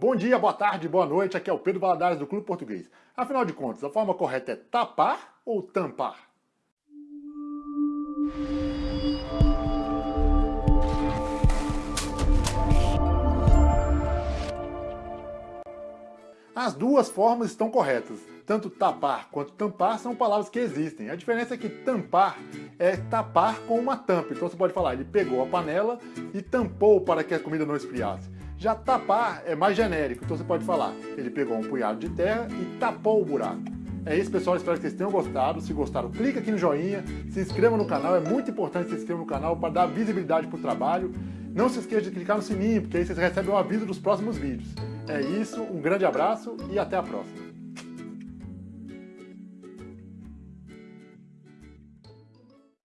Bom dia, boa tarde, boa noite, aqui é o Pedro Valadares do Clube Português. Afinal de contas, a forma correta é tapar ou tampar? As duas formas estão corretas. Tanto tapar quanto tampar são palavras que existem. A diferença é que tampar é tapar com uma tampa. Então você pode falar, ele pegou a panela e tampou para que a comida não esfriasse. Já tapar é mais genérico, então você pode falar, ele pegou um punhado de terra e tapou o buraco. É isso, pessoal. Espero que vocês tenham gostado. Se gostaram, clica aqui no joinha, se inscreva no canal. É muito importante se inscrever no canal para dar visibilidade para o trabalho. Não se esqueça de clicar no sininho, porque aí vocês recebem o aviso dos próximos vídeos. É isso, um grande abraço e até a próxima.